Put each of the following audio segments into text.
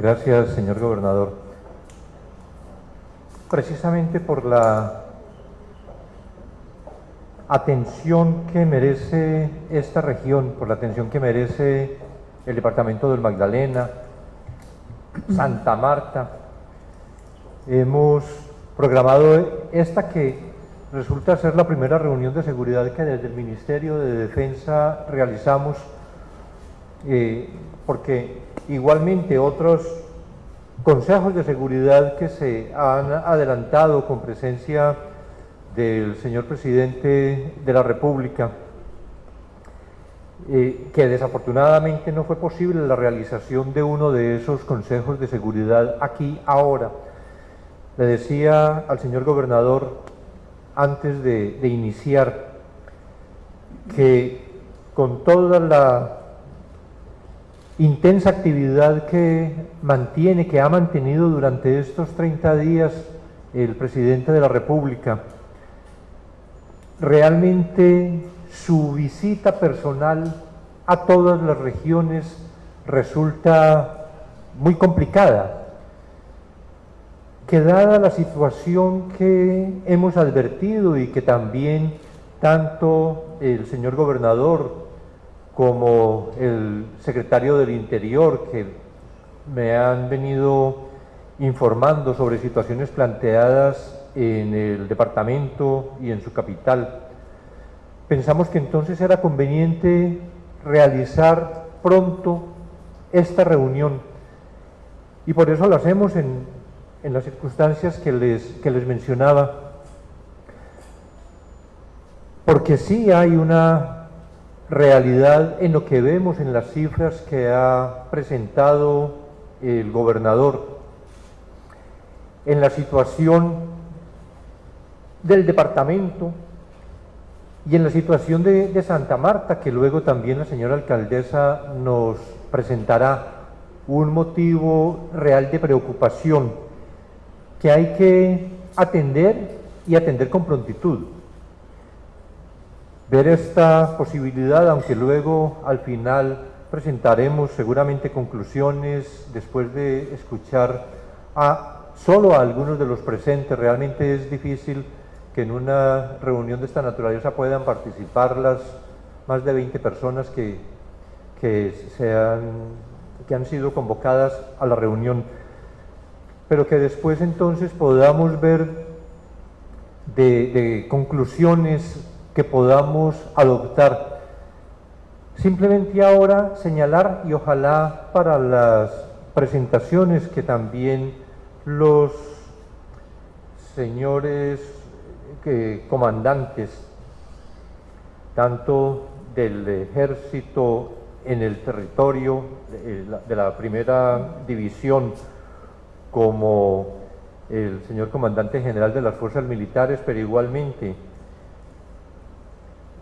Gracias, señor gobernador. Precisamente por la atención que merece esta región, por la atención que merece el departamento del Magdalena, Santa Marta, hemos programado esta que resulta ser la primera reunión de seguridad que desde el Ministerio de Defensa realizamos, eh, porque igualmente otros consejos de seguridad que se han adelantado con presencia del señor presidente de la República, eh, que desafortunadamente no fue posible la realización de uno de esos consejos de seguridad aquí ahora. Le decía al señor gobernador antes de, de iniciar que con toda la intensa actividad que mantiene, que ha mantenido durante estos 30 días el presidente de la República, realmente su visita personal a todas las regiones resulta muy complicada, que dada la situación que hemos advertido y que también tanto el señor gobernador como el secretario del Interior, que me han venido informando sobre situaciones planteadas en el departamento y en su capital. Pensamos que entonces era conveniente realizar pronto esta reunión y por eso lo hacemos en, en las circunstancias que les, que les mencionaba, porque sí hay una realidad en lo que vemos en las cifras que ha presentado el gobernador, en la situación del departamento y en la situación de, Santa Marta, que luego también la señora alcaldesa nos presentará un motivo real de preocupación que hay que atender y atender con prontitud. Ver esta posibilidad, aunque luego al final presentaremos seguramente conclusiones después de escuchar a solo a algunos de los presentes, realmente es difícil que en una reunión de esta naturaleza puedan participar las más de 20 personas que, que, que han sido convocadas a la reunión, pero que después entonces podamos ver de conclusiones que podamos adoptar. Simplemente ahora señalar y ojalá para las presentaciones que también los señores comandantes, tanto del ejército en el territorio de la primera división como el señor comandante general de las fuerzas militares, pero igualmente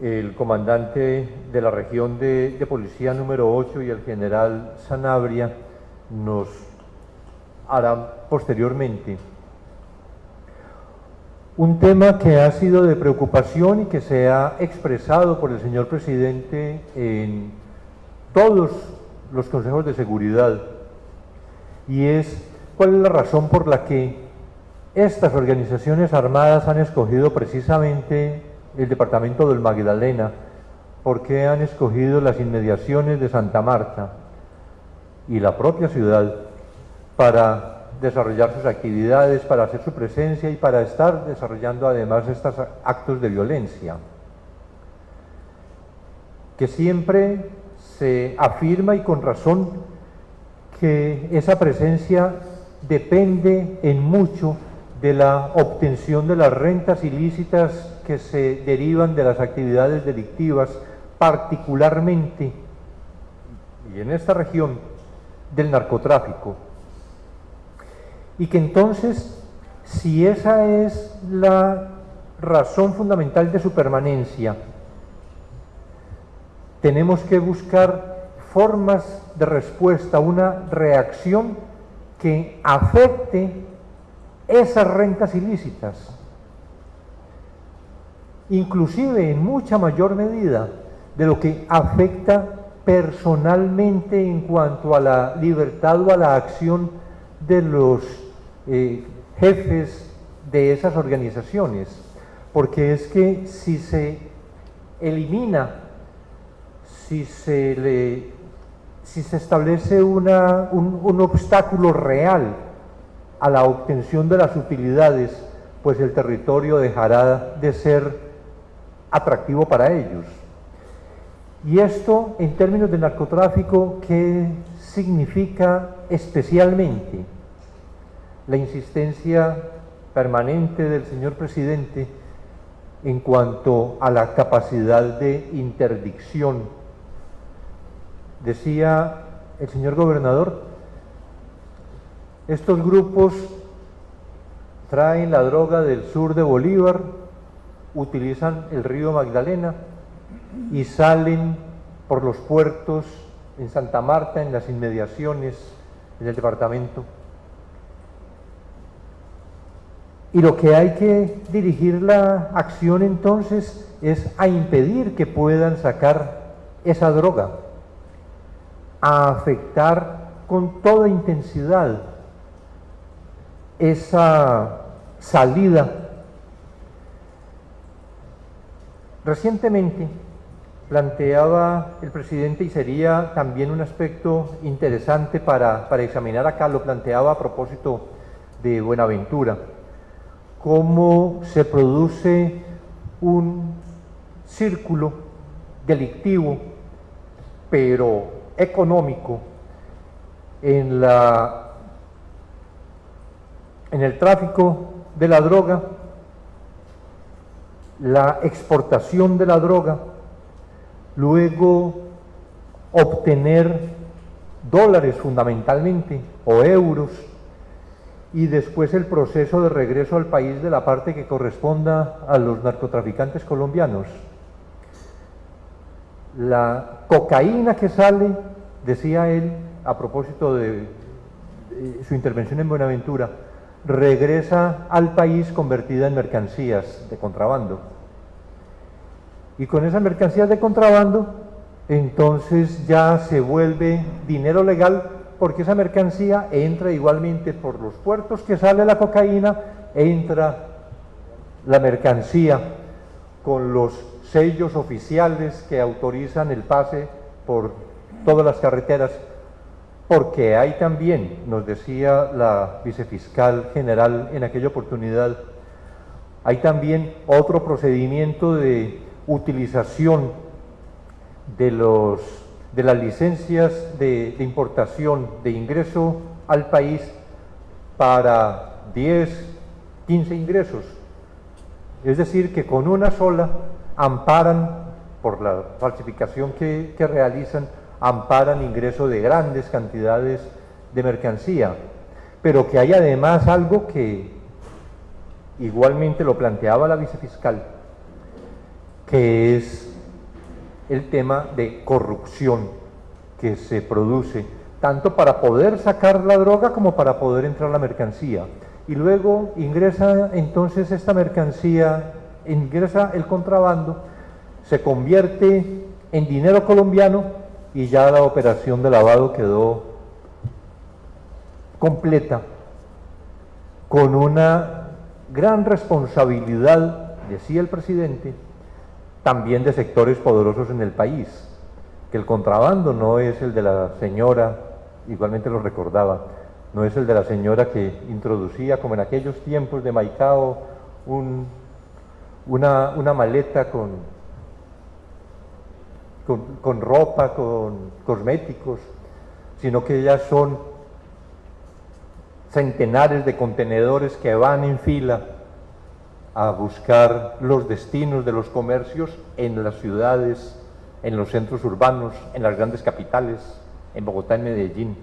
el comandante de la región de, policía número 8 y el general Sanabria nos harán posteriormente. Un tema que ha sido de preocupación y que se ha expresado por el señor presidente en todos los consejos de seguridad y es cuál es la razón por la que estas organizaciones armadas han escogido precisamente el departamento del Magdalena, por qué han escogido las inmediaciones de Santa Marta y la propia ciudad para desarrollar sus actividades, para hacer su presencia y para estar desarrollando además estos actos de violencia. Que siempre se afirma y con razón que esa presencia depende en mucho de la obtención de las rentas ilícitas que se derivan de las actividades delictivas, particularmente, y en esta región, del narcotráfico. Y que entonces, si esa es la razón fundamental de su permanencia, tenemos que buscar formas de respuesta, una reacción que afecte esas rentas ilícitas, inclusive en mucha mayor medida de lo que afecta personalmente en cuanto a la libertad o a la acción de los eh, jefes de esas organizaciones, porque es que si se elimina, si se, le, si se establece una, un, un obstáculo real a la obtención de las utilidades, pues el territorio dejará de ser atractivo para ellos. Y esto, en términos de narcotráfico, ¿qué significa especialmente? La insistencia permanente del señor presidente en cuanto a la capacidad de interdicción. Decía el señor gobernador, estos grupos traen la droga del sur de Bolívar, utilizan el río Magdalena, y salen por los puertos en Santa Marta, en las inmediaciones del departamento. Y lo que hay que dirigir la acción entonces es a impedir que puedan sacar esa droga, a afectar con toda intensidad esa salida. Recientemente, planteaba el presidente y sería también un aspecto interesante para, examinar acá, lo planteaba a propósito de Buenaventura, cómo se produce un círculo delictivo, pero económico, en, la, en el tráfico de la droga, la exportación de la droga, luego obtener dólares fundamentalmente o euros y después el proceso de regreso al país de la parte que corresponda a los narcotraficantes colombianos. La cocaína que sale, decía él a propósito de, su intervención en Buenaventura, regresa al país convertida en mercancías de contrabando. Y con esas mercancías de contrabando, entonces ya se vuelve dinero legal porque esa mercancía entra igualmente por los puertos que sale la cocaína, entra la mercancía con los sellos oficiales que autorizan el pase por todas las carreteras, porque hay también, nos decía la vicefiscal general en aquella oportunidad, hay también otro procedimiento de utilización de, los, de las licencias de, importación, de ingreso al país para 10, 15 ingresos. Es decir, que con una sola amparan, por la falsificación que, que realizan, amparan ingreso de grandes cantidades de mercancía. Pero que hay además algo que igualmente lo planteaba la vicefiscal, que es el tema de corrupción que se produce, tanto para poder sacar la droga como para poder entrar la mercancía. Y luego ingresa entonces esta mercancía, ingresa el contrabando, se convierte en dinero colombiano y ya la operación de lavado quedó completa, con una gran responsabilidad, decía el presidente, también de sectores poderosos en el país, que el contrabando no es el de la señora, igualmente lo recordaba, no es el de la señora que introducía, como en aquellos tiempos de Maicao, una, una, maleta con, con, ropa, con cosméticos, sino que ya son centenares de contenedores que van en fila a buscar los destinos de los comercios en las ciudades, en los centros urbanos, en las grandes capitales, en Bogotá, en Medellín.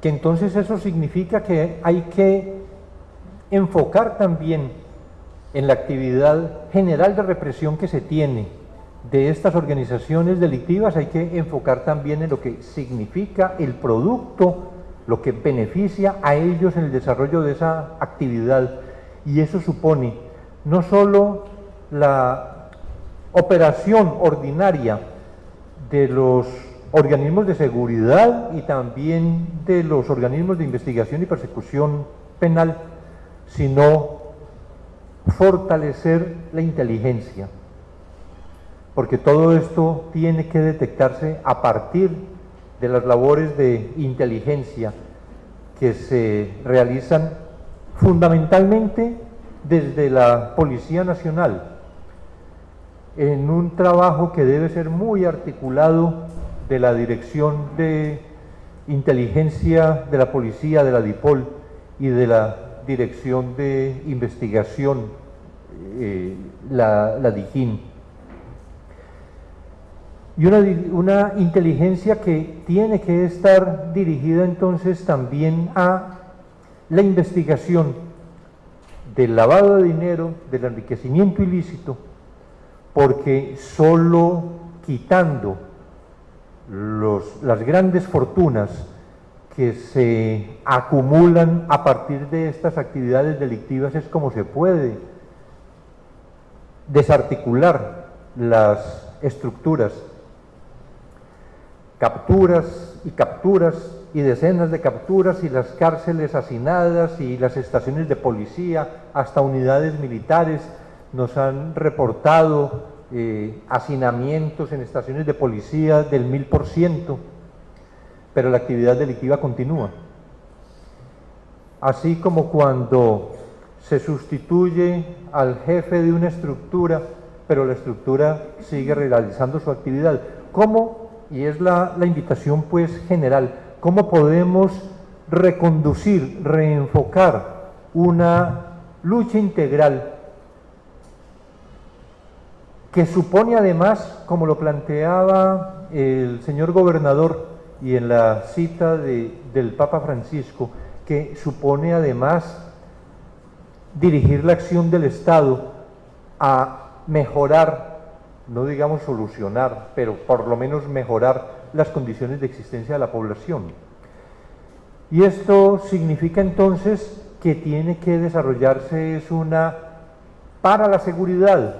Que entonces eso significa que hay que enfocar también en la actividad general de represión que se tiene de estas organizaciones delictivas, hay que enfocar también en lo que significa el producto, lo que beneficia a ellos en el desarrollo de esa actividad. Y eso supone no solo la operación ordinaria de los organismos de seguridad y también de los organismos de investigación y persecución penal, sino fortalecer la inteligencia, porque todo esto tiene que detectarse a partir de las labores de inteligencia que se realizan fundamentalmente desde la Policía Nacional, en un trabajo que debe ser muy articulado de la Dirección de Inteligencia de la Policía, de la DIPOL y de la Dirección de Investigación, eh, la, la DIGIN. Y una, una inteligencia que tiene que estar dirigida entonces también a la investigación del lavado de dinero, del enriquecimiento ilícito, porque solo quitando los, las grandes fortunas que se acumulan a partir de estas actividades delictivas es como se puede desarticular las estructuras. Capturas y capturas y decenas de capturas y las cárceles hacinadas y las estaciones de policía, hasta unidades militares, nos han reportado eh, hacinamientos en estaciones de policía del mil por ciento, pero la actividad delictiva continúa. Así como cuando se sustituye al jefe de una estructura, pero la estructura sigue realizando su actividad. ¿Cómo? Y es la, invitación pues general, ¿cómo podemos reconducir, reenfocar una lucha integral que supone además, como lo planteaba el señor gobernador y en la cita del Papa Francisco, que supone además dirigir la acción del Estado a mejorar, no digamos solucionar, pero por lo menos mejorar las condiciones de existencia de la población. Y esto significa entonces que tiene que desarrollarse es una para la seguridad,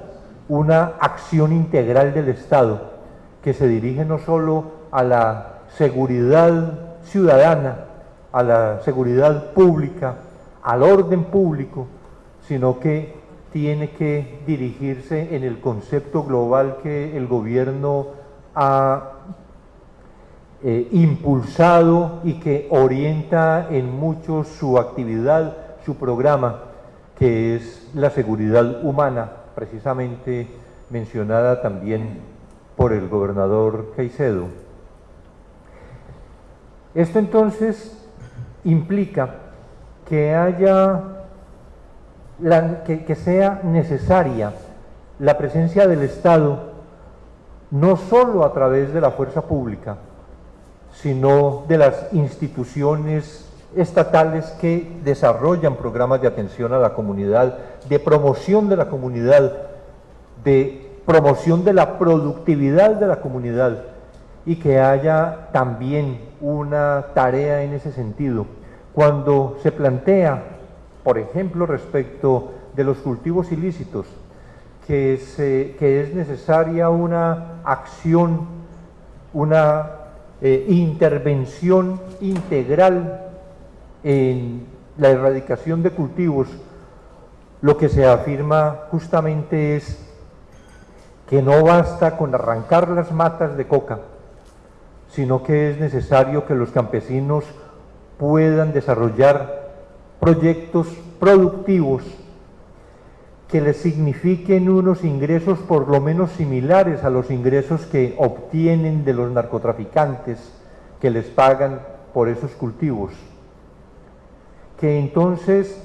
una acción integral del Estado que se dirige no solo a la seguridad ciudadana, a la seguridad pública, al orden público, sino que tiene que dirigirse en el concepto global que el gobierno ha eh, impulsado y que orienta en mucho su actividad, su programa, que es la seguridad humana precisamente mencionada también por el gobernador Caicedo. Esto entonces implica que haya, que, sea necesaria la presencia del Estado no solo a través de la fuerza pública, sino de las instituciones estatales que desarrollan programas de atención a la comunidad, de promoción de la comunidad, de promoción de la productividad de la comunidad y que haya también una tarea en ese sentido. Cuando se plantea, por ejemplo, respecto de los cultivos ilícitos, que, es necesaria una acción, una eh, intervención integral en la erradicación de cultivos, lo que se afirma justamente es que no basta con arrancar las matas de coca, sino que es necesario que los campesinos puedan desarrollar proyectos productivos que les signifiquen unos ingresos por lo menos similares a los ingresos que obtienen de los narcotraficantes que les pagan por esos cultivos. Que entonces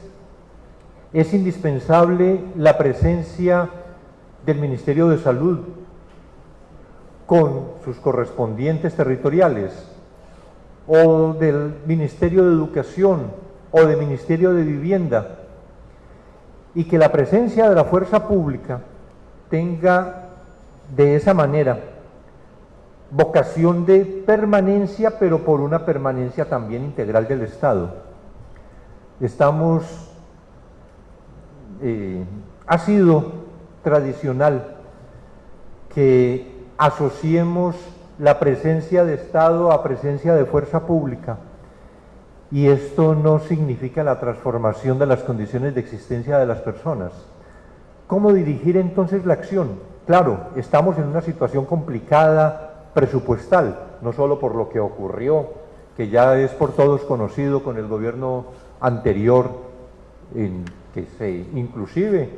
es indispensable la presencia del Ministerio de Salud con sus correspondientes territoriales, o del Ministerio de Educación, o del Ministerio de Vivienda, y que la presencia de la fuerza pública tenga de esa manera vocación de permanencia, pero por una permanencia también integral del Estado estamos, eh, ha sido tradicional que asociemos la presencia de Estado a presencia de fuerza pública. Y esto no significa la transformación de las condiciones de existencia de las personas. ¿Cómo dirigir entonces la acción? Claro, estamos en una situación complicada presupuestal, no solo por lo que ocurrió, que ya es por todos conocido con el gobierno anterior, en que se inclusive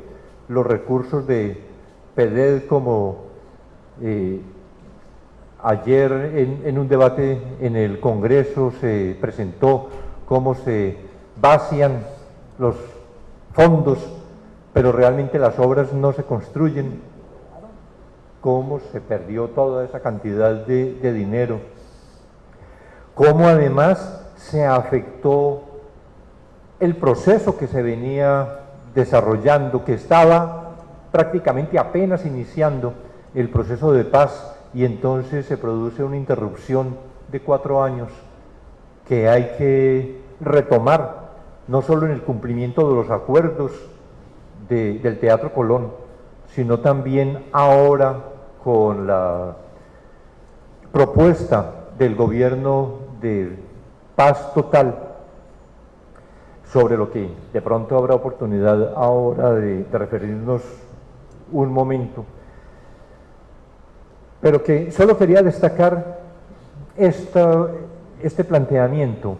los recursos de PEDED como eh, ayer en, un debate en el Congreso se presentó cómo se vacian los fondos, pero realmente las obras no se construyen, cómo se perdió toda esa cantidad de dinero, cómo además se afectó el proceso que se venía desarrollando, que estaba prácticamente apenas iniciando el proceso de paz y entonces se produce una interrupción de cuatro años que hay que retomar, no solo en el cumplimiento de los acuerdos del Teatro Colón, sino también ahora con la propuesta del gobierno de paz total sobre lo que de pronto habrá oportunidad ahora de, referirnos un momento. Pero que solo quería destacar este planteamiento,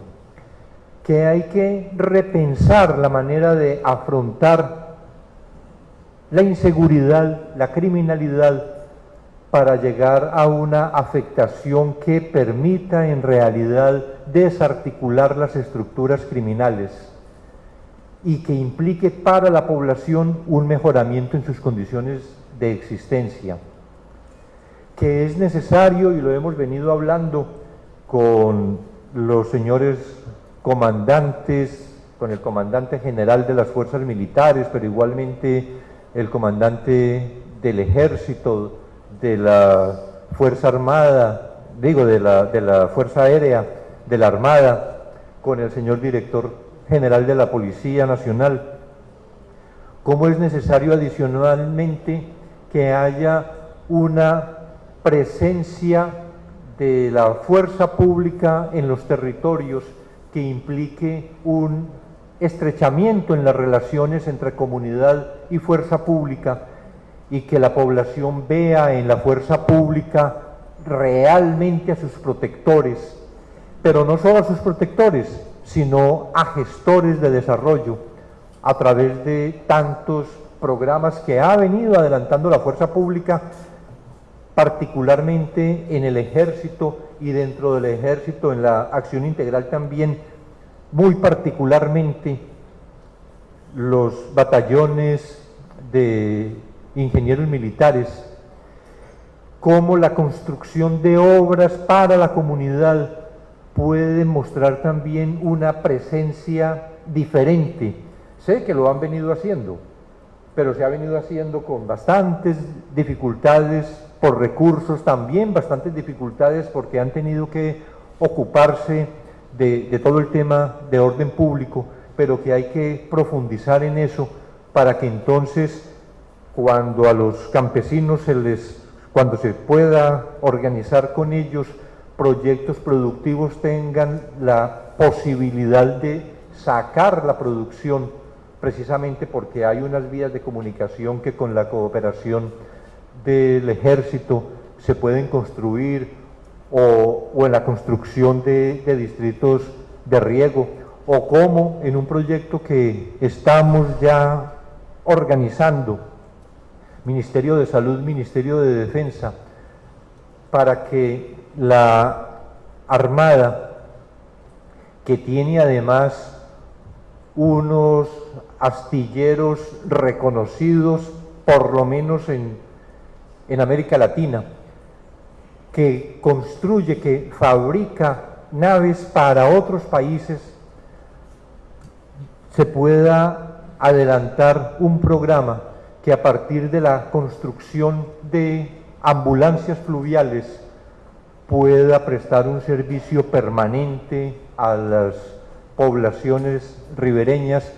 que hay que repensar la manera de afrontar la inseguridad, la criminalidad, para llegar a una afectación que permita en realidad desarticular las estructuras criminales y que implique para la población un mejoramiento en sus condiciones de existencia, que es necesario, y lo hemos venido hablando con los señores comandantes, con el comandante general de las fuerzas militares, pero igualmente el comandante del ejército, de la Fuerza Armada, digo, de la, de la Fuerza Aérea, de la Armada, con el señor director general de la Policía Nacional, cómo es necesario adicionalmente que haya una presencia de la fuerza pública en los territorios que implique un estrechamiento en las relaciones entre comunidad y fuerza pública y que la población vea en la fuerza pública realmente a sus protectores, pero no solo a sus protectores, sino a gestores de desarrollo a través de tantos programas que ha venido adelantando la fuerza pública, particularmente en el ejército y dentro del ejército, en la acción integral también, muy particularmente los batallones de ingenieros militares, como la construcción de obras para la comunidad puede mostrar también una presencia diferente. Sé que lo han venido haciendo, pero se ha venido haciendo con bastantes dificultades por recursos, también bastantes dificultades porque han tenido que ocuparse de, todo el tema de orden público, pero que hay que profundizar en eso para que entonces cuando a los campesinos se les, cuando se pueda organizar con ellos, proyectos productivos tengan la posibilidad de sacar la producción precisamente porque hay unas vías de comunicación que con la cooperación del ejército se pueden construir o, en la construcción de, de distritos de riego o como en un proyecto que estamos ya organizando, Ministerio de Salud, Ministerio de Defensa, para que la Armada, que tiene además unos astilleros reconocidos, por lo menos en, en América Latina, que construye, que fabrica naves para otros países, se pueda adelantar un programa que a partir de la construcción de ambulancias fluviales pueda prestar un servicio permanente a las poblaciones ribereñas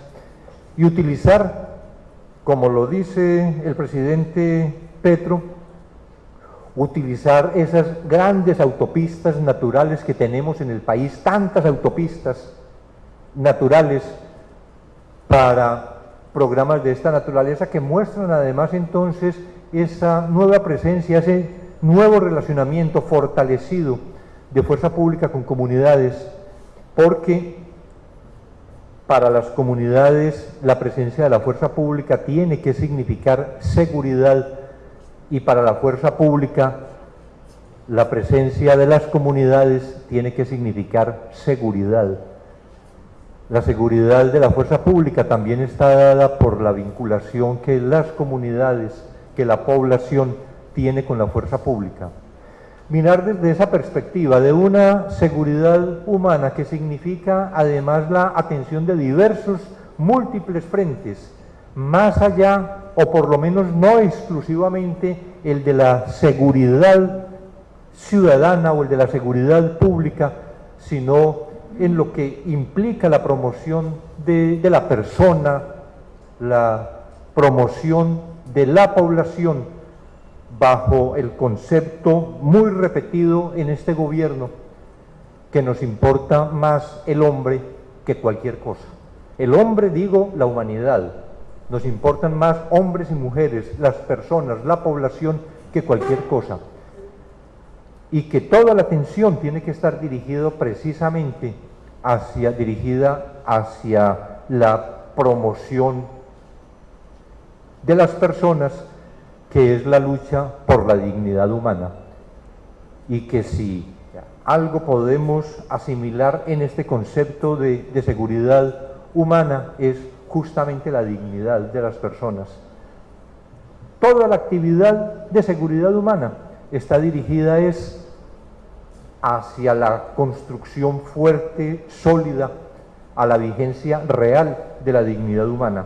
y utilizar, como lo dice el presidente Petro, utilizar esas grandes autopistas naturales que tenemos en el país, tantas autopistas naturales para programas de esta naturaleza que muestran además entonces esa nueva presencia, ese nuevo relacionamiento fortalecido de fuerza pública con comunidades, porque para las comunidades la presencia de la fuerza pública tiene que significar seguridad y para la fuerza pública la presencia de las comunidades tiene que significar seguridad. La seguridad de la fuerza pública también está dada por la vinculación que las comunidades, que la población tiene con la fuerza pública. Mirar desde esa perspectiva de una seguridad humana que significa además la atención de diversos, múltiples frentes, más allá o por lo menos no exclusivamente el de la seguridad ciudadana o el de la seguridad pública, sino en lo que implica la promoción de, de la persona, la promoción de la población bajo el concepto muy repetido en este gobierno que nos importa más el hombre que cualquier cosa. El hombre, digo, la humanidad. Nos importan más hombres y mujeres, las personas, la población, que cualquier cosa. Y que toda la atención tiene que estar dirigida precisamente hacia, dirigida hacia la promoción de las personas que es la lucha por la dignidad humana y que si algo podemos asimilar en este concepto de, de, seguridad humana es justamente la dignidad de las personas. Toda la actividad de seguridad humana está dirigida es hacia la construcción fuerte, sólida, a la vigencia real de la dignidad humana.